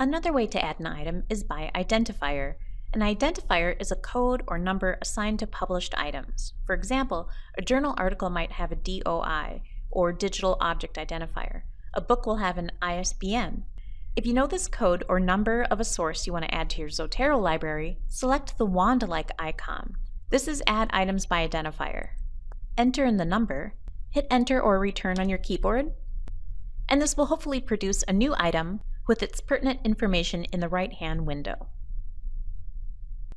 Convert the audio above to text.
Another way to add an item is by identifier. An identifier is a code or number assigned to published items. For example, a journal article might have a DOI, or Digital Object Identifier. A book will have an ISBN. If you know this code or number of a source you want to add to your Zotero library, select the wand-like icon. This is Add Items by Identifier. Enter in the number, hit Enter or Return on your keyboard, and this will hopefully produce a new item with its pertinent information in the right-hand window.